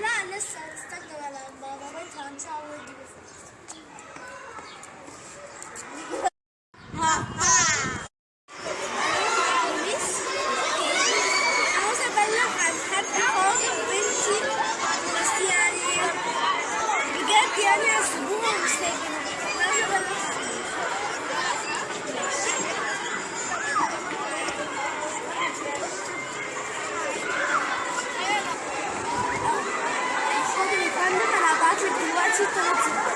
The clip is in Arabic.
لا لسه هتستنى بابا بنتها Tita, Tita.